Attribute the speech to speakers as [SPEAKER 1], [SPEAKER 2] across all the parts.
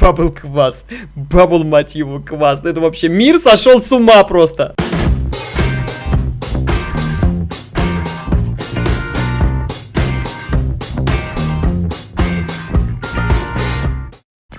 [SPEAKER 1] Бабл квас. Бабл, мать его, квас. Это вообще мир сошел с ума просто.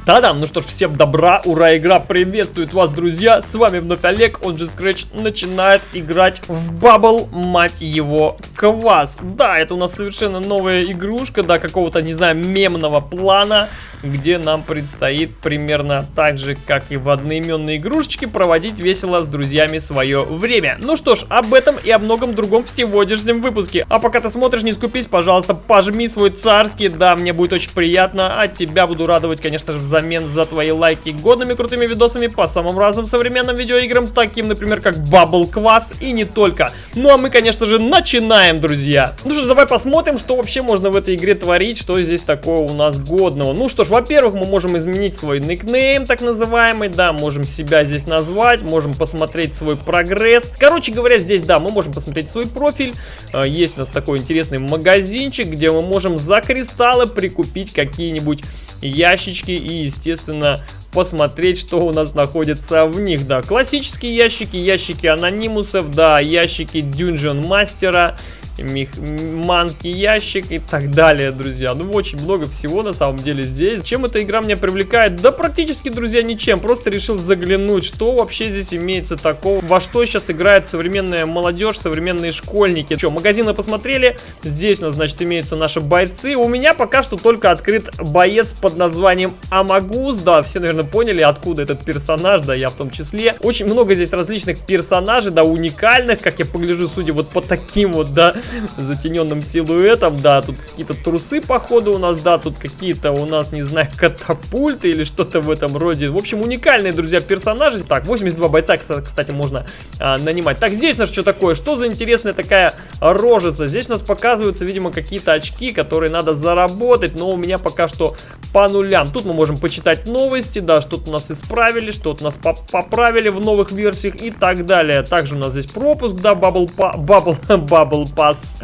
[SPEAKER 1] Та-дам, ну что ж, всем добра, ура, игра приветствует вас, друзья, с вами вновь Олег, он же Scratch, начинает играть в Bubble, мать его, квас. Да, это у нас совершенно новая игрушка, да, какого-то, не знаю, мемного плана, где нам предстоит примерно так же, как и в одноименной игрушечке, проводить весело с друзьями свое время. Ну что ж, об этом и о многом другом в сегодняшнем выпуске. А пока ты смотришь, не скупись, пожалуйста, пожми свой царский, да, мне будет очень приятно, а тебя буду радовать, конечно же, взамен за твои лайки годными крутыми видосами по самым разным современным видеоиграм, таким, например, как Bubble Quas и не только. Ну а мы, конечно же, начинаем, друзья. Ну что, давай посмотрим, что вообще можно в этой игре творить, что здесь такого у нас годного. Ну что ж, во-первых, мы можем изменить свой никнейм, так называемый, да, можем себя здесь назвать, можем посмотреть свой прогресс. Короче говоря, здесь, да, мы можем посмотреть свой профиль. А, есть у нас такой интересный магазинчик, где мы можем за кристаллы прикупить какие-нибудь ящички и, естественно, посмотреть, что у нас находится в них. Да, классические ящики, ящики анонимусов, да, ящики Dungeon Мастера манки ящик и так далее, друзья. Ну, очень много всего на самом деле здесь. Чем эта игра меня привлекает? Да практически, друзья, ничем. Просто решил заглянуть, что вообще здесь имеется такого, во что сейчас играет современная молодежь, современные школьники. Что, магазины посмотрели? Здесь у нас, значит, имеются наши бойцы. У меня пока что только открыт боец под названием Амагус. Да, все, наверное, поняли, откуда этот персонаж, да, я в том числе. Очень много здесь различных персонажей, да, уникальных, как я погляжу, судя вот по таким вот, да, затененным силуэтом, да, тут какие-то трусы, походу, у нас, да, тут какие-то у нас, не знаю, катапульты или что-то в этом роде. В общем, уникальные, друзья, персонажи. Так, 82 бойца, кстати, можно а, нанимать. Так, здесь у нас что такое? Что за интересная такая рожица? Здесь у нас показываются, видимо, какие-то очки, которые надо заработать, но у меня пока что по нулям. Тут мы можем почитать новости, да, что-то у нас исправили, что-то у нас поправили в новых версиях и так далее. Также у нас здесь пропуск, да, Bubble, Bubble, Bubble Pass квас,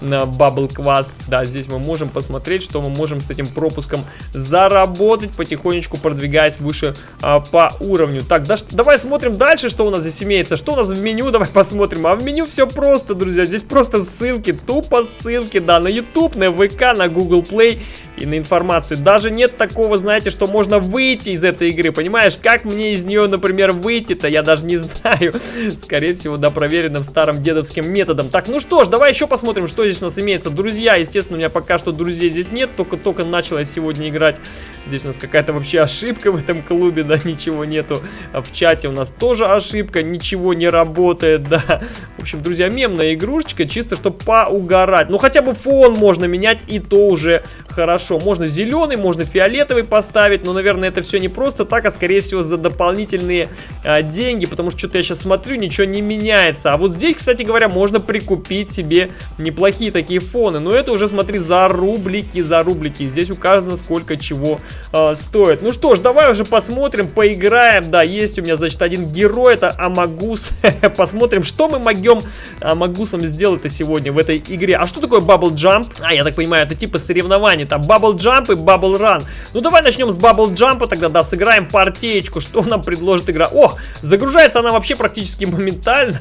[SPEAKER 1] бабл квас. Да, здесь мы можем посмотреть, что мы можем с этим пропуском заработать, потихонечку продвигаясь выше а, по уровню. Так, да, давай смотрим дальше, что у нас здесь имеется. Что у нас в меню, давай посмотрим. А в меню все просто, друзья. Здесь просто ссылки, тупо ссылки, да, на YouTube, на ВК, на Google Play и на информацию. Даже нет такого, знаете, что можно выйти из этой игры, понимаешь? Как мне из нее, например, выйти-то, я даже не знаю. Скорее всего, да, проверенным старым дедовским методом. Так, ну что ж, давай еще посмотрим, что здесь у нас имеется. Друзья, естественно, у меня пока что друзей здесь нет, только-только начал я сегодня играть. Здесь у нас какая-то вообще ошибка в этом клубе, да, ничего нету. А в чате у нас тоже ошибка, ничего не работает, да. В общем, друзья, мемная игрушечка, чисто чтобы поугарать. Ну, хотя бы фон можно менять, и то уже хорошо. Можно зеленый, можно фиолетовый поставить, но, наверное, это все не просто так, а скорее всего за дополнительные а, деньги, потому что что-то я сейчас смотрю, ничего не меняется. А вот здесь, кстати говоря, можно прикупить себе неплохие такие фоны. Но это уже, смотри, за рублики, за рублики. Здесь указано, сколько чего э, стоит. Ну что ж, давай уже посмотрим, поиграем. Да, есть у меня, значит, один герой, это Амагус. посмотрим, что мы могем Амагусом сделать-то сегодня в этой игре. А что такое Bubble Jump? А, я так понимаю, это типа соревнований. Там Bubble Jump и Bubble Run. Ну давай начнем с Bubble Jump, тогда, да, сыграем партеечку. Что нам предложит игра? О, загружается она вообще практически моментально.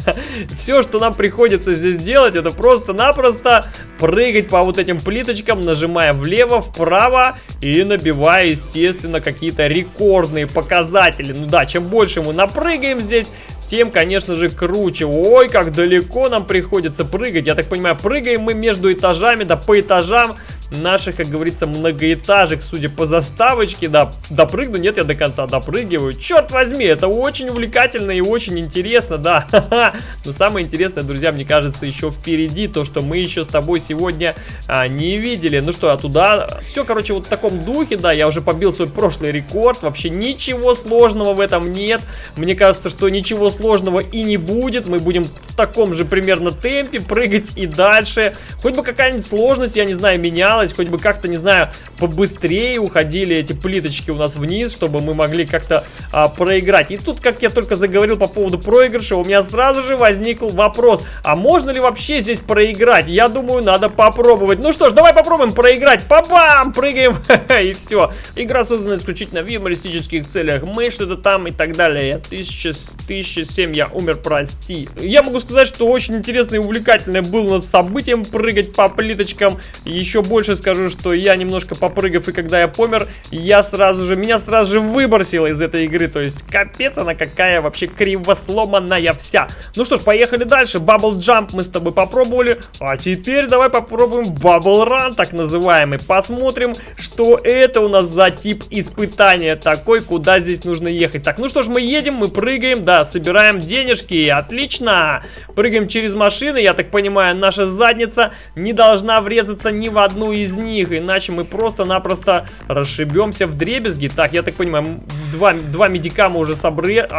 [SPEAKER 1] Все, что нам приходится здесь делать, это просто-напросто прыгать по вот этим плиточкам, нажимая влево, вправо и набивая, естественно, какие-то рекордные показатели. Ну да, чем больше мы напрыгаем здесь, тем, конечно же, круче. Ой, как далеко нам приходится прыгать. Я так понимаю, прыгаем мы между этажами, да по этажам наших, как говорится, многоэтажек, судя по заставочке, да, допрыгну, нет, я до конца допрыгиваю. Черт возьми, это очень увлекательно и очень интересно, да. Но самое интересное, друзья, мне кажется, еще впереди, то, что мы еще с тобой сегодня а, не видели. Ну что, а туда, все, короче, вот в таком духе, да, я уже побил свой прошлый рекорд, вообще ничего сложного в этом нет. Мне кажется, что ничего сложного и не будет, мы будем в таком же примерно темпе прыгать и дальше. Хоть бы какая-нибудь сложность, я не знаю, менялась, хоть бы как-то, не знаю, побыстрее уходили эти плиточки у нас вниз, чтобы мы могли как-то а, проиграть. И тут, как я только заговорил по поводу проигрыша, у меня сразу же возник вопрос, а можно ли вообще здесь проиграть? Я думаю, надо попробовать. Ну что ж, давай попробуем проиграть. Па-бам! Прыгаем, и все. Игра создана исключительно в юмористических целях. Мы что-то там и так далее. Я тысяча, тысяча семь, я умер, прости. Я могу сказать, что очень интересно и увлекательное было нас событием прыгать по плиточкам. Еще больше скажу, что я немножко попрыгав, и когда я помер, я сразу же, меня сразу же выбросило из этой игры. То есть, капец она какая вообще кривосломанная вся. Ну что ж, поехали дальше. Bubble Jump мы с тобой попробовали. А теперь давай попробуем Bubble Run, так называемый. Посмотрим, что это у нас за тип испытания такой, куда здесь нужно ехать. Так, ну что ж, мы едем, мы прыгаем, да, собираем денежки. Отлично! Прыгаем через машины, я так понимаю, наша задница не должна врезаться ни в одну из них, иначе мы просто-напросто расшибемся в дребезги. Так, я так понимаю, два, два медика мы уже собрали.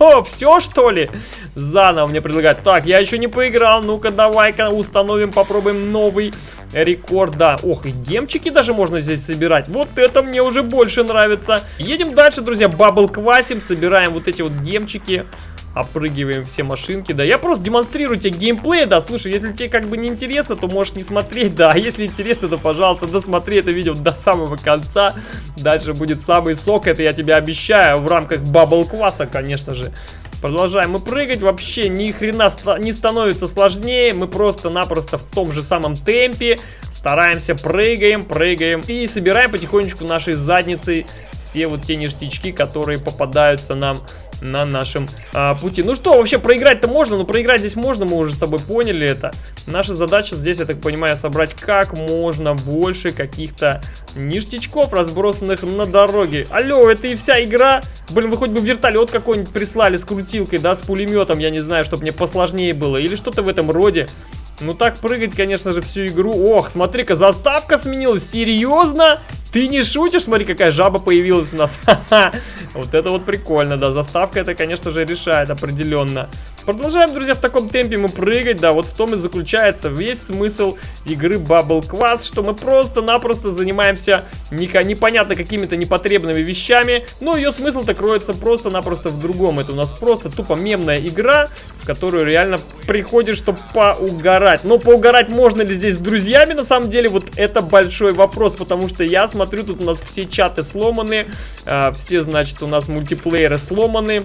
[SPEAKER 1] А, все что ли? Заново мне предлагают. Так, я еще не поиграл, ну-ка давай-ка установим, попробуем новый рекорд. Да, ох, и демчики даже можно здесь собирать. Вот это мне уже больше нравится. Едем дальше, друзья, бабл квасим, собираем вот эти вот гемчики опрыгиваем все машинки, да. Я просто демонстрирую тебе геймплей, да. Слушай, если тебе как бы не интересно, то можешь не смотреть, да. А если интересно, то, пожалуйста, досмотри это видео до самого конца. Дальше будет самый сок, это я тебе обещаю, в рамках бабл кваса, конечно же. Продолжаем мы прыгать, вообще ни хрена не становится сложнее, мы просто-напросто в том же самом темпе стараемся, прыгаем, прыгаем и собираем потихонечку нашей задницей все вот те ништячки, которые попадаются нам на нашем а, пути. Ну что, вообще проиграть-то можно, но проиграть здесь можно, мы уже с тобой поняли это. Наша задача здесь, я так понимаю, собрать как можно больше каких-то ништячков, разбросанных на дороге. Алло, это и вся игра? Блин, вы хоть бы вертолет какой-нибудь прислали с крутилкой, да, с пулеметом, я не знаю, чтобы мне посложнее было. Или что-то в этом роде. Ну так прыгать, конечно же, всю игру. Ох, смотри-ка, заставка сменилась. Серьезно? Ты не шутишь? Смотри, какая жаба появилась у нас. Вот это вот прикольно, да. Заставка это, конечно же, решает определенно. Продолжаем, друзья, в таком темпе мы прыгать, да, вот в том и заключается весь смысл игры Bubble Quest, что мы просто-напросто занимаемся непонятно какими-то непотребными вещами, но ее смысл-то кроется просто-напросто в другом. Это у нас просто тупо мемная игра, в которую реально приходишь, чтобы поугарать. Но поугарать можно ли здесь с друзьями, на самом деле, вот это большой вопрос, потому что я смотрю, тут у нас все чаты сломаны, э, все, значит, у нас мультиплееры сломаны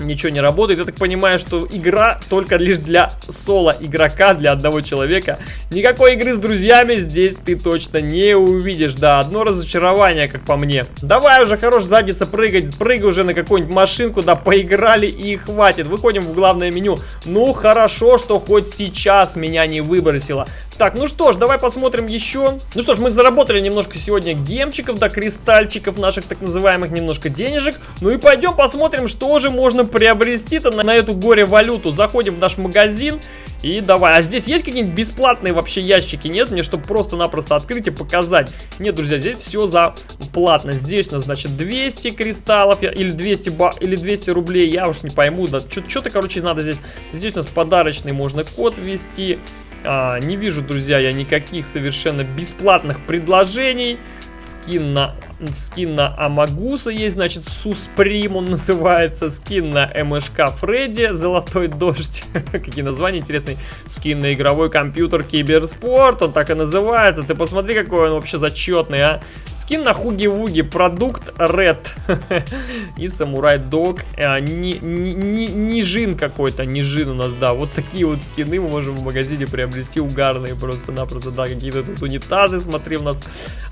[SPEAKER 1] ничего не работает. Я так понимаю, что игра только лишь для соло игрока, для одного человека. Никакой игры с друзьями здесь ты точно не увидишь. Да, одно разочарование, как по мне. Давай уже, хорош задница прыгать. Прыгай уже на какую-нибудь машинку, да, поиграли и хватит. Выходим в главное меню. Ну, хорошо, что хоть сейчас меня не выбросило. Так, ну что ж, давай посмотрим еще. Ну что ж, мы заработали немножко сегодня гемчиков, да, кристальчиков наших так называемых, немножко денежек. Ну и пойдем посмотрим, что же можно приобрести-то на, на эту горе-валюту. Заходим в наш магазин и давай. А здесь есть какие-нибудь бесплатные вообще ящики? Нет? Мне, чтобы просто-напросто открыть и показать. Нет, друзья, здесь все за платно. Здесь у нас, значит, 200 кристаллов или 200, ба или 200 рублей. Я уж не пойму. Да, что-то, короче, надо здесь. Здесь у нас подарочный можно код ввести. А, не вижу, друзья, я никаких совершенно бесплатных предложений. Скин на Скин на Амагуса есть, значит, Сусприм он называется. Скин на МШК Фредди, Золотой Дождь. Какие названия интересные. Скин на игровой компьютер Киберспорт, он так и называется. Ты посмотри, какой он вообще зачетный, а. Скин на Хуги-Вуги, продукт Red. и Самурай Дог. А, Нижин какой-то, Нижин у нас, да. Вот такие вот скины мы можем в магазине приобрести угарные просто-напросто. Да, какие-то тут унитазы, смотри, у нас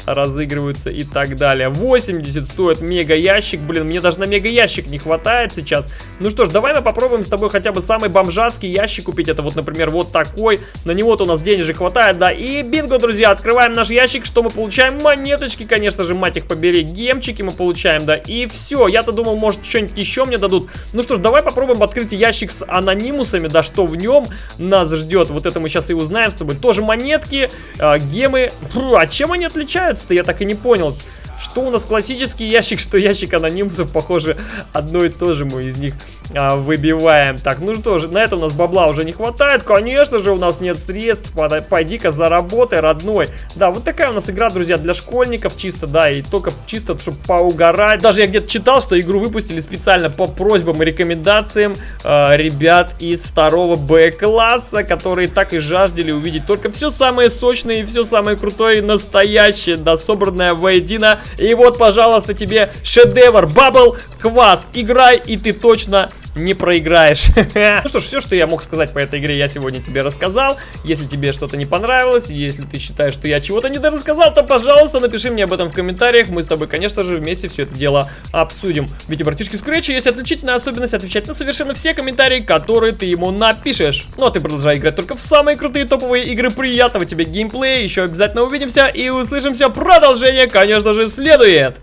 [SPEAKER 1] разыгрываются и так далее далее. 80 стоит мега ящик. Блин, мне даже на мега ящик не хватает сейчас. Ну что ж, давай мы попробуем с тобой хотя бы самый бомжатский ящик купить. Это вот, например, вот такой. На него-то у нас денежек хватает, да. И бинго, друзья, открываем наш ящик. Что мы получаем? Монеточки, конечно же, мать их побери. Гемчики мы получаем, да. И все. Я-то думал, может, что-нибудь еще мне дадут. Ну что ж, давай попробуем открыть ящик с анонимусами, да, что в нем нас ждет. Вот это мы сейчас и узнаем с тобой. Тоже монетки, э, гемы. Фу, а чем они отличаются-то? Я так и не понял. Что у нас классический ящик, что ящик анонимцев, похоже, одно и то же мы из них а, выбиваем. Так, ну что же, на это у нас бабла уже не хватает. Конечно же, у нас нет средств. Пойди-ка заработай, родной. Да, вот такая у нас игра, друзья, для школьников чисто, да, и только чисто, чтобы поугарать. Даже я где-то читал, что игру выпустили специально по просьбам и рекомендациям э, ребят из второго Б-класса, которые так и жаждали увидеть только все самое сочное и все самое крутое и настоящее, да, собранное воедино. И вот, пожалуйста, тебе шедевр, Бабл Квас. Играй, и ты точно не проиграешь. ну что ж, все, что я мог сказать по этой игре, я сегодня тебе рассказал. Если тебе что-то не понравилось, если ты считаешь, что я чего-то не рассказал, то, пожалуйста, напиши мне об этом в комментариях. Мы с тобой, конечно же, вместе все это дело обсудим. Ведь у братишки Scratch есть отличительная особенность отвечать на совершенно все комментарии, которые ты ему напишешь. Ну а ты продолжай играть только в самые крутые топовые игры. Приятного тебе геймплея. Еще обязательно увидимся и услышимся. Продолжение, конечно же, следует.